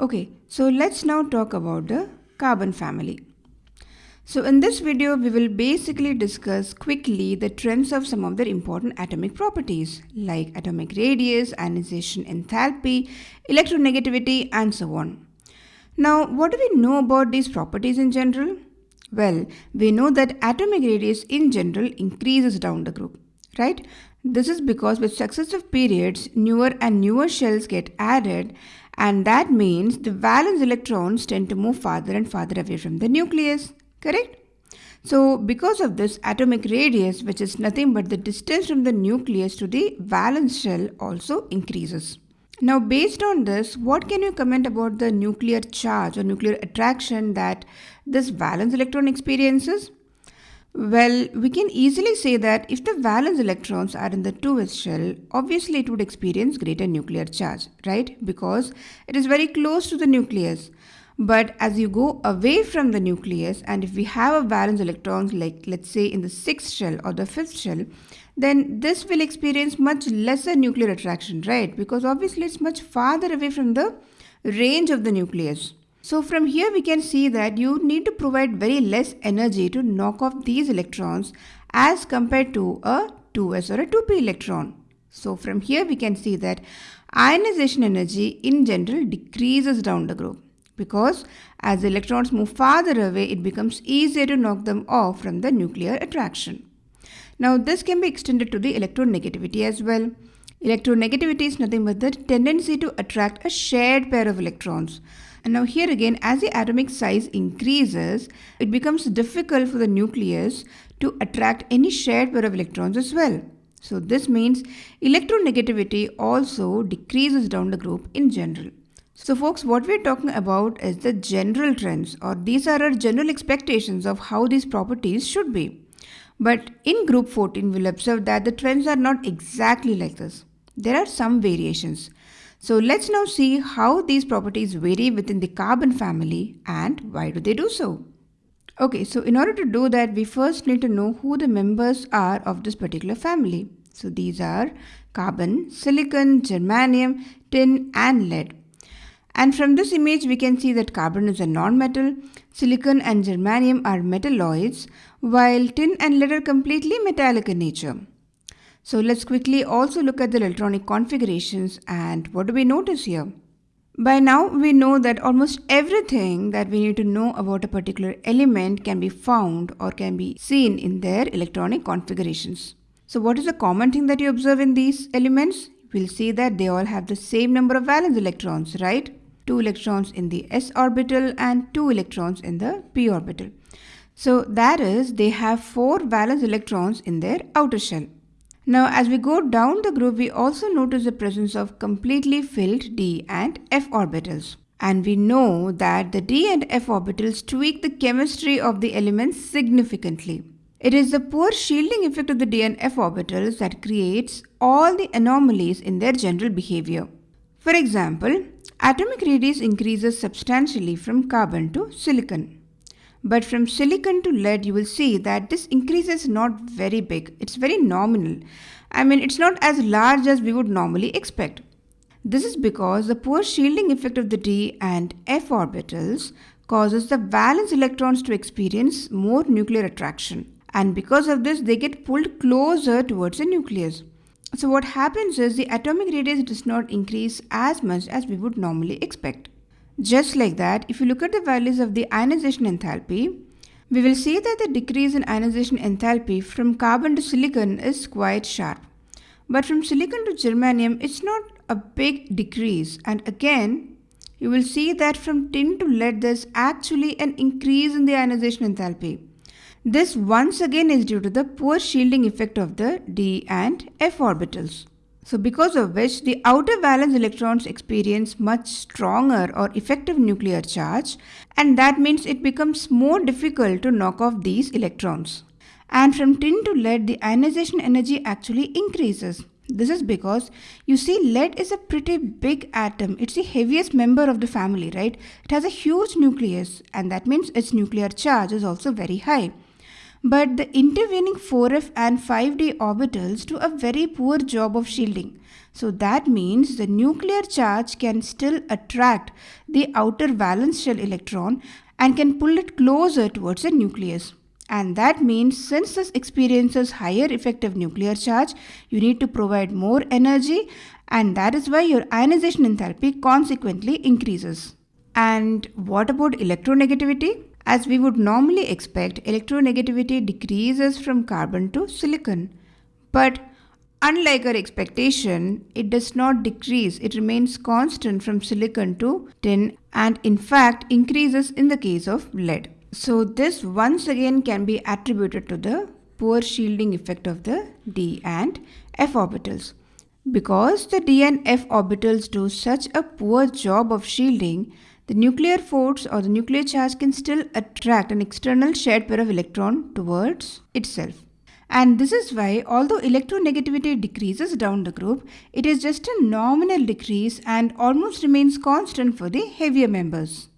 Okay, so let's now talk about the carbon family. So in this video, we will basically discuss quickly the trends of some of their important atomic properties like atomic radius, ionization enthalpy, electronegativity and so on. Now, what do we know about these properties in general? Well, we know that atomic radius in general increases down the group, right? This is because with successive periods, newer and newer shells get added and that means the valence electrons tend to move farther and farther away from the nucleus, correct? So because of this atomic radius which is nothing but the distance from the nucleus to the valence shell also increases. Now based on this, what can you comment about the nuclear charge or nuclear attraction that this valence electron experiences? Well, we can easily say that if the valence electrons are in the 2s shell, obviously it would experience greater nuclear charge, right? Because it is very close to the nucleus. But as you go away from the nucleus and if we have a valence electrons like let's say in the 6th shell or the 5th shell, then this will experience much lesser nuclear attraction, right? Because obviously it's much farther away from the range of the nucleus. So from here we can see that you need to provide very less energy to knock off these electrons as compared to a 2s or a 2p electron. So from here we can see that ionization energy in general decreases down the group because as electrons move farther away it becomes easier to knock them off from the nuclear attraction. Now this can be extended to the electronegativity as well. Electronegativity is nothing but the tendency to attract a shared pair of electrons. And now here again, as the atomic size increases, it becomes difficult for the nucleus to attract any shared pair of electrons as well. So this means electronegativity also decreases down the group in general. So folks, what we're talking about is the general trends or these are our general expectations of how these properties should be. But in group 14, we'll observe that the trends are not exactly like this. There are some variations. So let's now see how these properties vary within the carbon family and why do they do so. Okay, so in order to do that, we first need to know who the members are of this particular family. So these are carbon, silicon, germanium, tin and lead. And from this image, we can see that carbon is a non-metal, silicon and germanium are metalloids, while tin and lead are completely metallic in nature. So let's quickly also look at the electronic configurations and what do we notice here? By now we know that almost everything that we need to know about a particular element can be found or can be seen in their electronic configurations. So what is the common thing that you observe in these elements? We'll see that they all have the same number of valence electrons, right? 2 electrons in the s orbital and 2 electrons in the p orbital. So that is they have 4 valence electrons in their outer shell. Now as we go down the group, we also notice the presence of completely filled d and f orbitals. And we know that the d and f orbitals tweak the chemistry of the elements significantly. It is the poor shielding effect of the d and f orbitals that creates all the anomalies in their general behavior. For example, atomic radius increases substantially from carbon to silicon. But from silicon to lead, you will see that this increase is not very big. It's very nominal. I mean, it's not as large as we would normally expect. This is because the poor shielding effect of the d and f orbitals causes the valence electrons to experience more nuclear attraction. And because of this, they get pulled closer towards the nucleus. So what happens is the atomic radius does not increase as much as we would normally expect. Just like that, if you look at the values of the ionization enthalpy, we will see that the decrease in ionization enthalpy from carbon to silicon is quite sharp. But from silicon to germanium, it's not a big decrease. And again, you will see that from tin to lead, there's actually an increase in the ionization enthalpy. This once again is due to the poor shielding effect of the d and f orbitals. So because of which the outer valence electrons experience much stronger or effective nuclear charge and that means it becomes more difficult to knock off these electrons. And from tin to lead the ionization energy actually increases. This is because you see lead is a pretty big atom. It's the heaviest member of the family, right? It has a huge nucleus and that means its nuclear charge is also very high. But the intervening 4f and 5d orbitals do a very poor job of shielding. So that means the nuclear charge can still attract the outer valence shell electron and can pull it closer towards the nucleus. And that means since this experiences higher effective nuclear charge, you need to provide more energy and that is why your ionization enthalpy consequently increases. And what about electronegativity? As we would normally expect, electronegativity decreases from carbon to silicon. But unlike our expectation, it does not decrease. It remains constant from silicon to tin and in fact increases in the case of lead. So this once again can be attributed to the poor shielding effect of the d and f orbitals. Because the d and f orbitals do such a poor job of shielding, the nuclear force or the nuclear charge can still attract an external shared pair of electron towards itself. And this is why although electronegativity decreases down the group, it is just a nominal decrease and almost remains constant for the heavier members.